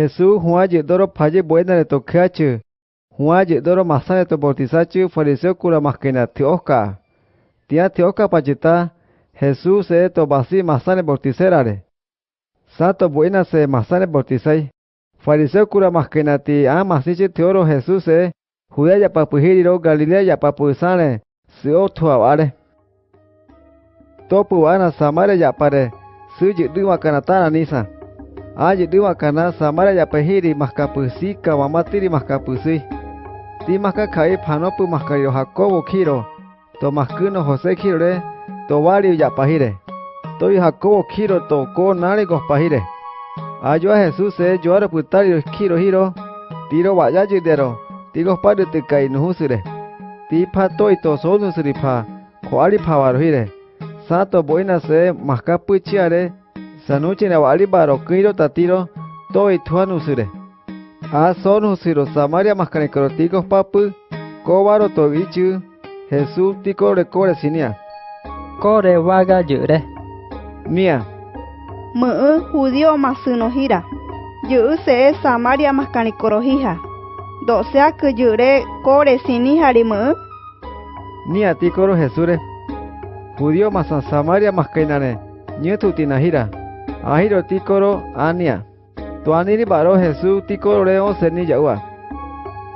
Jesús Juan Doro paye buena de tocache. Juan doro masane to bortisache fariseo cura masquena tioca. Tia tioca pachita. Jesús se to basi masane bortiserare. Santo buena se masane bortisai. Fariseo cura masquena ti a masiche teoro Jesús se. Judea ya papuhiriro Galilea ya Se samare ya pare. Suji dima kanatana nisa. a j e di makana samara ya pehiri mahkapusi kawamati di mahkapusi. Di mahkakai panopu mahkayo h a k o b o kiro. To mahkuno j o s e kirore. To w a l i ya pahire. To j a k o b o kiro to ko nare i g pahire. Ayo a j e s u s se yo a r a p u t a r i kiro hiro. Tiro w a y a j i d e r o Tigo padre te k a i n u h u s i r e Tipa to ito solnusripa. Koali p a w a r h i r e Sato boina se mahkapuchiare. sanuchi ne wali barokiro tatiro to ituan usure a son usiro samaria mascanecroticos papu kobaro togichu jesús tico kore sinia core vaga yure mia mu judío masunojira yu se samaria mascanecorojija dosea que yure kore sinijari mu coro ticoro jesure judío masan samaria tina gira. ahiro tikoro ania. Tuaniri baro Jesu tikororeo seni yaua.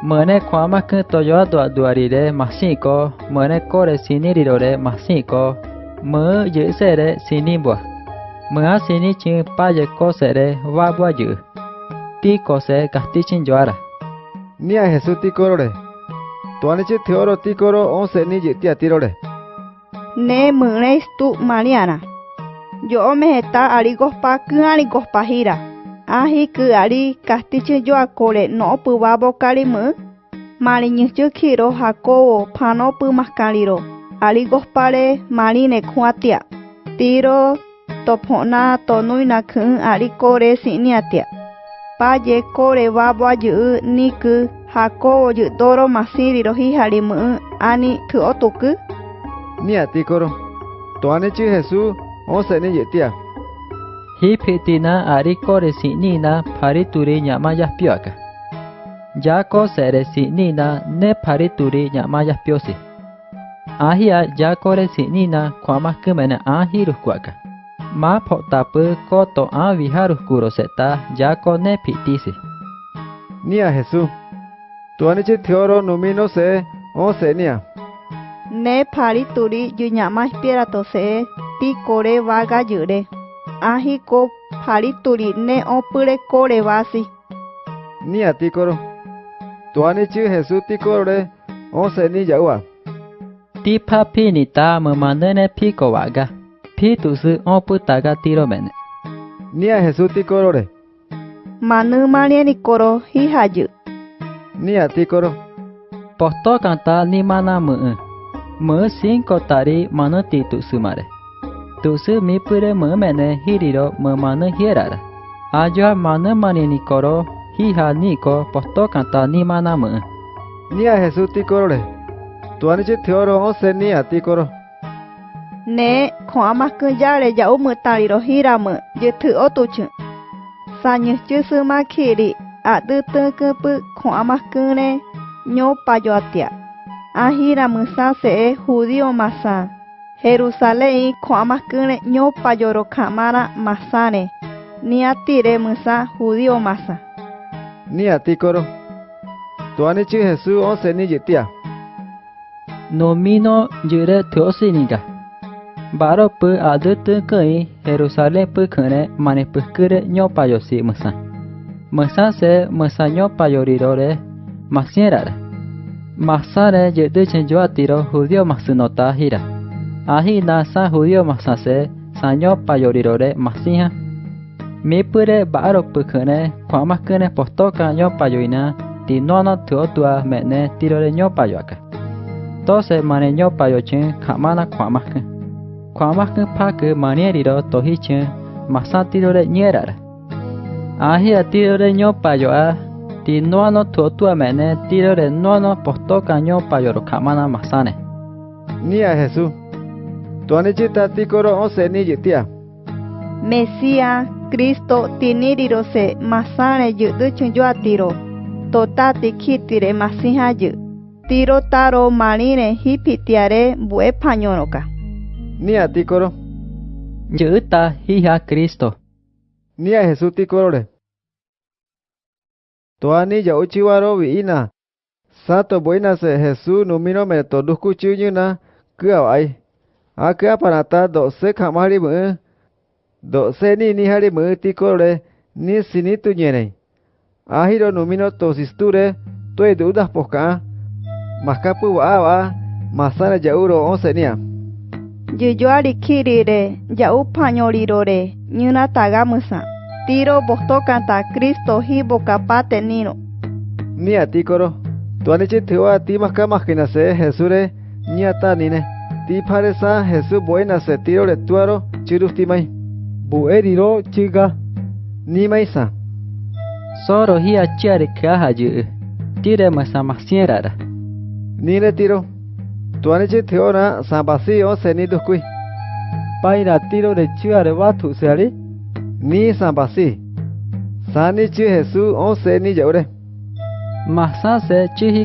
Mene kwama k i t o yo a duarire d u a masiko, mene kore sinirirore masiko, me y e s e r e s i n i b u a Mea sini c h i paye kosere w a b u a yu. Tiko se kastichin j o a r a Nia Jesu tikorore. Tuanichi teoro tikoro onse ni yitia tirore. Ne mene stu mariana. yo omeheta ari kospa'y'yári kospahíra ahíky ári kastíche joakóre no'opyvavokarimy mariñyjy kiro hakóvo panopymaskariro ari kospáre marine kuatia tiro topo'ná tonúinaký'y ári kóre si'niatia páje kóre vavoajy'y níky hakóvo jy'dóro masíriro híjari my'y áni ky'otuky niatíkoro toánechy Jesús Osene yetia. Hipitina ariko resinina parituri nyamayas pioaka. Yako seresinina ne parituri nyamayas piosi. Ahia yako resinina kwamas kemena ahirus kuaka. Ma potapu koto aviharus kuroseta yako ne pitisi. Nia Jesús. Tuanichi teoro numino se osenia. Ne parituri yunyamash pierato se ti koréva gajyre áhiko haríturi ne'õpyrekorevási niatíkoro tuanichý Jesútikorore osẽni ja'úva tipa pini ta ti mymandyne pikovaga pitusy opytága tiroméne nia Jesútikorore manymarianikoro hihajy niatíkoro postókanta nimanamy'ỹ my'ỹ cinco tari manu ti many titusýmare तुस मी पूरे मु मैंने हिरिरो मन हियरार आजवा मन मनी निकोरो hi ha à à, ni ko posto kanta ni mana à mu. Ni a Jesús ti coro le. Tu ani chi thioro o se ni a ti coro. Ne ko ama kun ya le ya o mu tari ro hira mu je thu o tu chu. Sa ni chu su ma khi ri a du tu ku pu ko ama kun ne nyo pa yo atia. A hira mu sa se judio masa. Jerusalén kwama kune nyopa kamara masane. ni atire musa judio masa. Ni atikoro. Tuani chi jesu ose ni jetia. Nomino jure teosi niga. Baro pu adutu kui Jerusalén pu kune manipuskure ze, yosi musa. Musa se musa nyopa yorirore masierara. Masane yedu tiro judío ahi na sa judio masase sanyo payorirore masinha me pure baro pukene kwama kene postoka nyo payoina ti nona tuotua mene tirore nyo payoaka tose mane nyo payochen kamana kwama kwama kene pake manieriro tohichen masatirore nyerar ahi atirore nyo payoa ti nono tuotua mene tirore nono postoka nyo payoro kamana masane Nia Jesús. Tuanichita tikoro ni niyitia. Mesías, Cristo, tinirirose, masane atiro. yuatiro. Totati kitire masija yu. Tiro taro marine hipitiare bue pañonoka. Nia tikoro. Yuta hija Cristo. Nia Jesús tikorore. Toani ya uchiwaro ina. Sato Buenas se Jesús numino me todukuchuyuna kuawai. Ake apa nata dokse kamari me? Dokse ni ni hari me tiko le ni sini tu nyenai. Ahiro numino tosis tu le tu edu dah poka. Maskapu wa awa masana jauro onse niya. Jujua likiri re jau panyoli re nyuna taga musa. Tiro bokto kanta Kristo hi boka pate nino. Niya tiko ro. Tuanichi tiwa ti maskamakinase Jesure niya ta nine. Niya ti paresa jesu buena se tiro le tuaro chirustimai bueriro chiga ni maisa soro hi achiare ke aha ji tire ma ni le tiro tuane che theora sa basio se ni dukui paira tiro le chiare watu ni sa basi sani chi jesu o se ni jaure masa se chi hi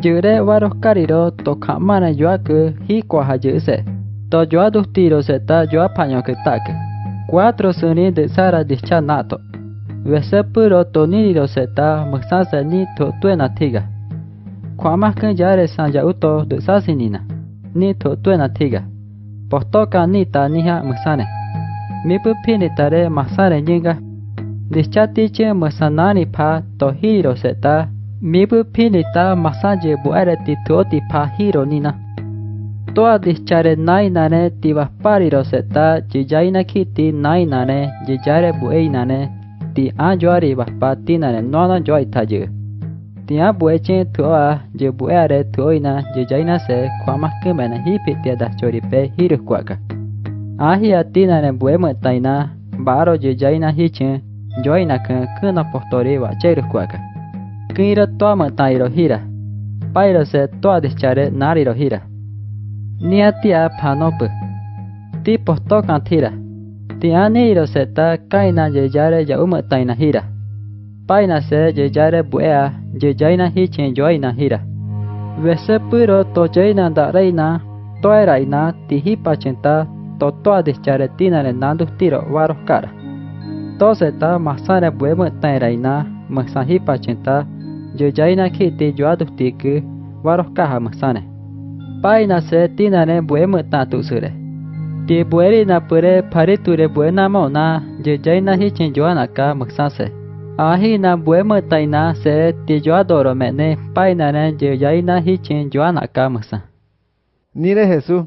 Yure waros kariro to kamana yuaku hikwa hajuse. To yoa dos tiros eta yoa paño que taque. Cuatro suni de sara dischanato. Vese puro to niriro seta muxanse ni to tuena tiga. Kwamas que yare san yauto de sasinina. Ni to tuena tiga. Postoka ni ta nija muxane. Mi pupini tare masare nyinga. Dischatiche muxanani pa to hiro seta Mibu pinita masaje buereti tuoti pahironina. Toa dischare nainane t i w a s pariroseta jijaina kiti nainane jijare bueinane ti ajoari w a s p a t i n a n e noana j o i t a j e Tia bueche toa jebuere toina jijaina se k w a m a k i m e n a hipitia dachoripe hirukwaka. Ahia tinane buemetaina baro jijaina hichen joina k a k u n a p o r t o r i w a cheirukwaka. Kinra toama tairo hira. Pairo se toa dischare nariro hira. Niatia panopu. Tipos tocan tira. Tianiro se ta kaina yeyare yauma taina hira. Paina se yeyare buea yeyaina hichin yoaina hira. Vese puro toyeina da reina toeraina tihipa chinta totoa dischare tina renando tiro varos cara. Toseta masare buema tairaina masahipa chinta yoyaina kiti yoatuktiki waroskaha maksane. Paina se tinane buemu tatusure. Ti bueri na pure pariture buena mauna yoyaina hichin yoanaka maksase. Ahi na buemu taina se ti yoadoro mene painane yoyaina hichin yoanaka maksa. Nire Jesús,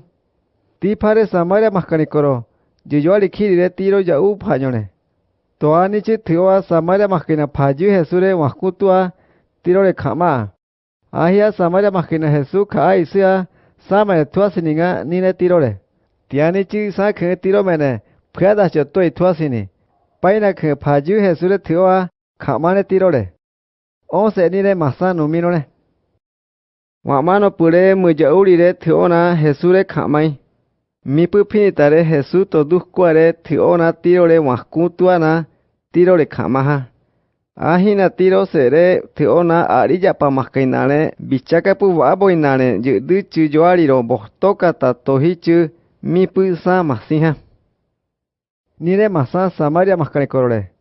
ti pare Samaria mascanicoro, yoyoali kirire tiro yau pañone. Toanichi tioa Samaria mascina payu Jesure mascutua tiro de kama ahia samaya majina Jesús ka isia sama tua sininga ni ne tiro de tiani chi sa ke tiro mene phada che toi tua sini paina ke phaju Jesús de thua kama ne tiro de o se ni de masa no mi no ne wa mano pure mu je uri de thua na Jesús de kamai mi pu phi tare Jesús to du kware thua na tiro de wa ku tua na tiro de kama ha a h i n a t i r o s e r e t e o n a a r i japamahkainare b i c h a k a p u w a b o i n a r e jy'y u y j o á r i r o b o h t o k a t a tohichy m i p u y s a m a s i h a niremasa Samaria mahkarekorore